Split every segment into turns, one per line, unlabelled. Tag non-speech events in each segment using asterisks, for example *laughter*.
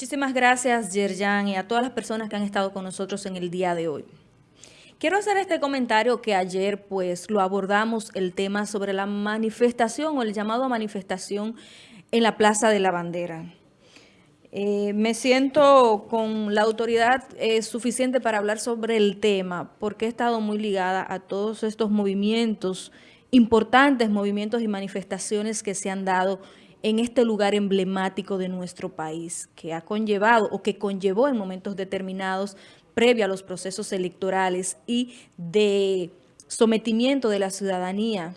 Muchísimas gracias, Yerjan, y a todas las personas que han estado con nosotros en el día de hoy. Quiero hacer este comentario que ayer pues lo abordamos el tema sobre la manifestación o el llamado a manifestación en la Plaza de la Bandera. Eh, me siento con la autoridad eh, suficiente para hablar sobre el tema porque he estado muy ligada a todos estos movimientos, importantes movimientos y manifestaciones que se han dado en este lugar emblemático de nuestro país, que ha conllevado o que conllevó en momentos determinados previo a los procesos electorales y de sometimiento de la ciudadanía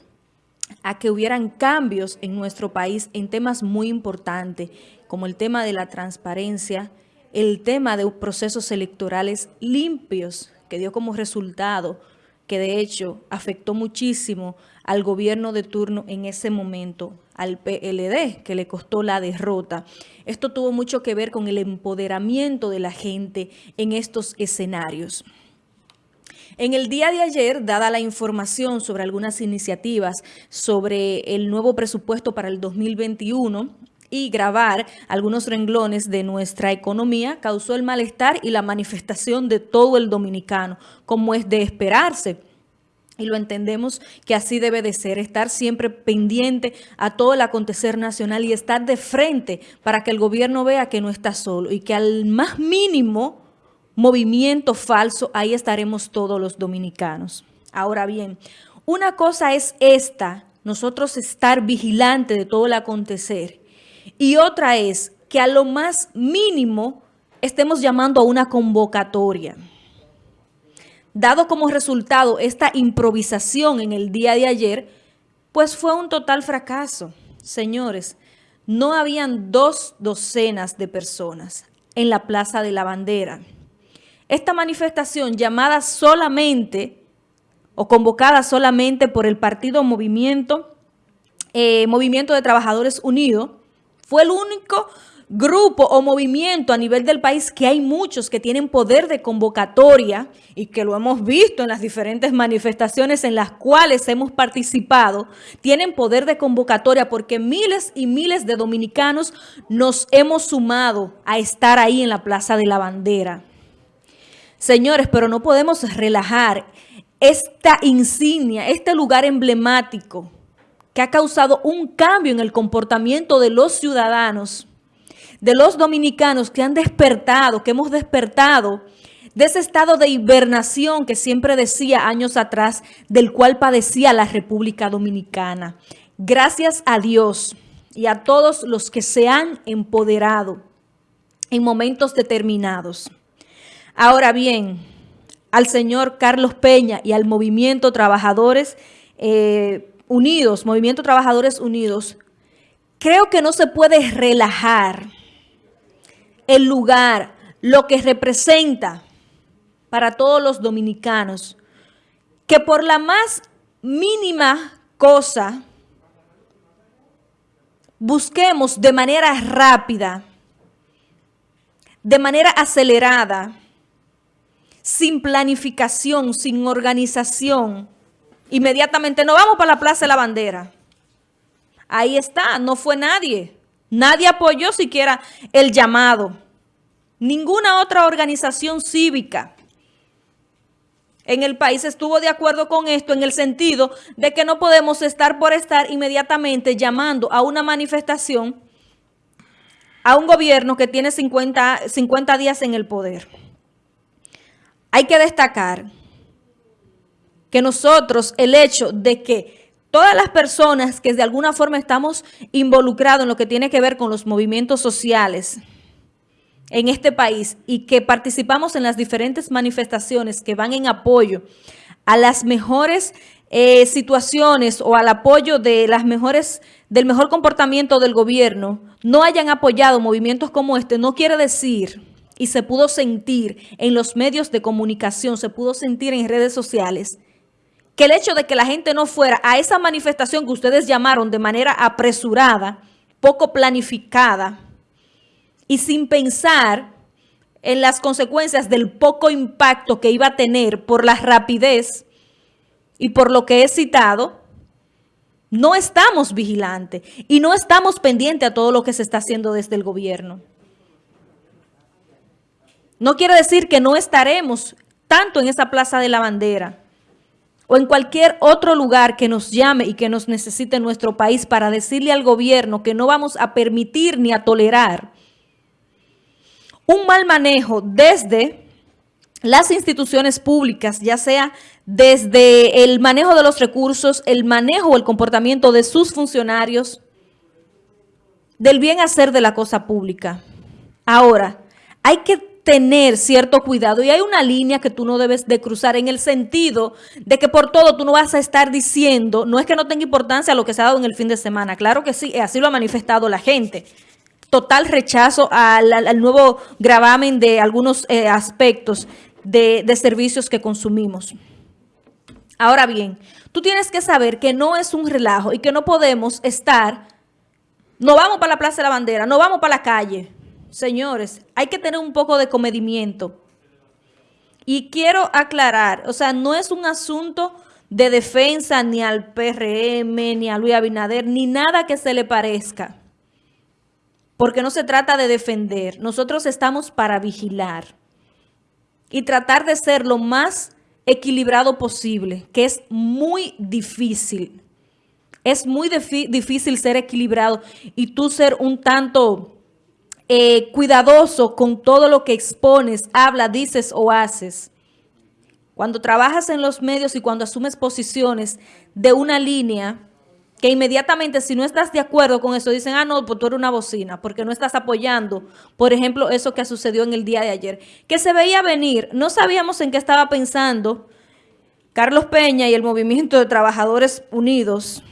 a que hubieran cambios en nuestro país en temas muy importantes, como el tema de la transparencia, el tema de procesos electorales limpios, que dio como resultado que de hecho afectó muchísimo al gobierno de turno en ese momento, al PLD, que le costó la derrota. Esto tuvo mucho que ver con el empoderamiento de la gente en estos escenarios. En el día de ayer, dada la información sobre algunas iniciativas sobre el nuevo presupuesto para el 2021, y grabar algunos renglones de nuestra economía causó el malestar y la manifestación de todo el dominicano, como es de esperarse. Y lo entendemos que así debe de ser, estar siempre pendiente a todo el acontecer nacional y estar de frente para que el gobierno vea que no está solo y que al más mínimo movimiento falso, ahí estaremos todos los dominicanos. Ahora bien, una cosa es esta, nosotros estar vigilante de todo el acontecer y otra es que a lo más mínimo estemos llamando a una convocatoria. Dado como resultado esta improvisación en el día de ayer, pues fue un total fracaso. Señores, no habían dos docenas de personas en la Plaza de la Bandera. Esta manifestación llamada solamente o convocada solamente por el partido Movimiento, eh, Movimiento de Trabajadores Unidos, fue el único grupo o movimiento a nivel del país que hay muchos que tienen poder de convocatoria y que lo hemos visto en las diferentes manifestaciones en las cuales hemos participado, tienen poder de convocatoria porque miles y miles de dominicanos nos hemos sumado a estar ahí en la Plaza de la Bandera. Señores, pero no podemos relajar esta insignia, este lugar emblemático que ha causado un cambio en el comportamiento de los ciudadanos, de los dominicanos que han despertado, que hemos despertado de ese estado de hibernación que siempre decía años atrás, del cual padecía la República Dominicana. Gracias a Dios y a todos los que se han empoderado en momentos determinados. Ahora bien, al señor Carlos Peña y al movimiento Trabajadores eh, Unidos, Movimiento Trabajadores Unidos, creo que no se puede relajar el lugar, lo que representa para todos los dominicanos, que por la más mínima cosa busquemos de manera rápida, de manera acelerada, sin planificación, sin organización, Inmediatamente, no vamos para la Plaza de la Bandera. Ahí está, no fue nadie. Nadie apoyó siquiera el llamado. Ninguna otra organización cívica en el país estuvo de acuerdo con esto en el sentido de que no podemos estar por estar inmediatamente llamando a una manifestación a un gobierno que tiene 50, 50 días en el poder. Hay que destacar que nosotros, el hecho de que todas las personas que de alguna forma estamos involucrados en lo que tiene que ver con los movimientos sociales en este país y que participamos en las diferentes manifestaciones que van en apoyo a las mejores eh, situaciones o al apoyo de las mejores del mejor comportamiento del gobierno, no hayan apoyado movimientos como este, no quiere decir y se pudo sentir en los medios de comunicación, se pudo sentir en redes sociales, que el hecho de que la gente no fuera a esa manifestación que ustedes llamaron de manera apresurada, poco planificada y sin pensar en las consecuencias del poco impacto que iba a tener por la rapidez y por lo que he citado, no estamos vigilantes y no estamos pendientes a todo lo que se está haciendo desde el gobierno. No quiere decir que no estaremos tanto en esa Plaza de la Bandera o en cualquier otro lugar que nos llame y que nos necesite nuestro país para decirle al gobierno que no vamos a permitir ni a tolerar un mal manejo desde las instituciones públicas, ya sea desde el manejo de los recursos, el manejo o el comportamiento de sus funcionarios, del bien hacer de la cosa pública. Ahora, hay que tener cierto cuidado y hay una línea que tú no debes de cruzar en el sentido de que por todo tú no vas a estar diciendo, no es que no tenga importancia lo que se ha dado en el fin de semana, claro que sí, así lo ha manifestado la gente. Total rechazo al, nuevo gravamen de algunos eh, aspectos de, de servicios que consumimos. Ahora bien, tú tienes que saber que no es un relajo y que no podemos estar, no vamos para la Plaza de la Bandera, no vamos para la calle, Señores, hay que tener un poco de comedimiento. Y quiero aclarar, o sea, no es un asunto de defensa ni al PRM, ni a Luis Abinader, ni nada que se le parezca. Porque no se trata de defender. Nosotros estamos para vigilar y tratar de ser lo más equilibrado posible, que es muy difícil. Es muy difícil ser equilibrado y tú ser un tanto eh, cuidadoso con todo lo que expones, habla, dices o haces. Cuando trabajas en los medios y cuando asumes posiciones de una línea, que inmediatamente si no estás de acuerdo con eso, dicen, ah, no, pues tú eres una bocina, porque no estás apoyando, por ejemplo, eso que sucedió en el día de ayer. Que se veía venir, no sabíamos en qué estaba pensando Carlos Peña y el Movimiento de Trabajadores Unidos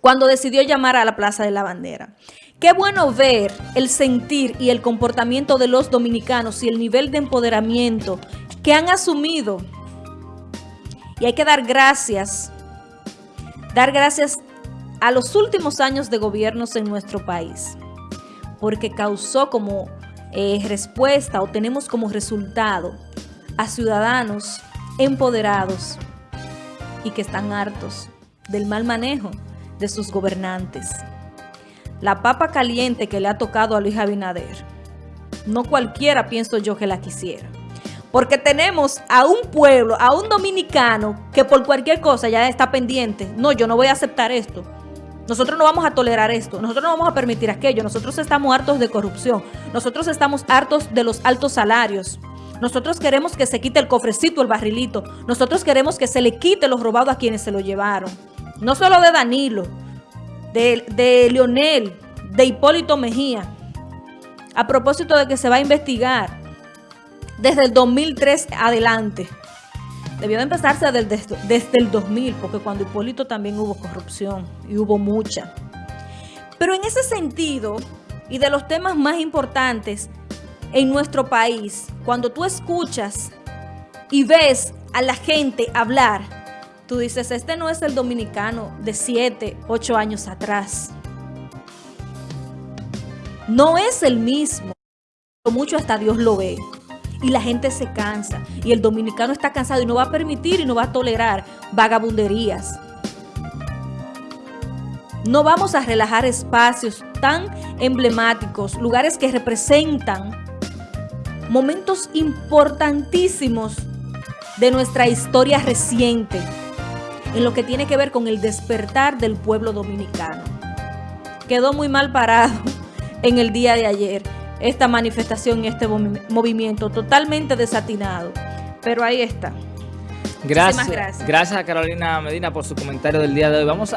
cuando decidió llamar a la Plaza de la Bandera. Qué bueno ver el sentir y el comportamiento de los dominicanos y el nivel de empoderamiento que han asumido. Y hay que dar gracias, dar gracias a los últimos años de gobiernos en nuestro país, porque causó como eh, respuesta o tenemos como resultado a ciudadanos empoderados y que están hartos del mal manejo de sus gobernantes la papa caliente que le ha tocado a Luis Abinader, no cualquiera pienso yo que la quisiera. Porque tenemos a un pueblo, a un dominicano que por cualquier cosa ya está pendiente. No, yo no voy a aceptar esto. Nosotros no vamos a tolerar esto. Nosotros no vamos a permitir aquello. Nosotros estamos hartos de corrupción. Nosotros estamos hartos de los altos salarios. Nosotros queremos que se quite el cofrecito, el barrilito. Nosotros queremos que se le quite los robados a quienes se lo llevaron. No solo de Danilo, de, Leonel, de Hipólito Mejía, a propósito de que se va a investigar desde el 2003 adelante. Debió de empezarse desde, el 2000, porque cuando Hipólito también hubo corrupción y hubo mucha. Pero en ese sentido, y de los temas más importantes en nuestro país, cuando tú escuchas y ves a la gente hablar Tú dices, este no es el dominicano de 7, 8 años atrás. No es el mismo. Mucho hasta Dios lo ve. Y la gente se cansa. Y el dominicano está cansado y no va a permitir y no va a tolerar vagabunderías. No vamos a relajar espacios tan emblemáticos, lugares que representan momentos importantísimos de nuestra historia reciente en lo que tiene que ver con el despertar del pueblo dominicano. Quedó muy mal parado *laughs* en el día de ayer esta manifestación y este movimiento, totalmente desatinado. Pero ahí está.
Gracias, gracias. Gracias a Carolina Medina por su comentario del día de hoy. Vamos a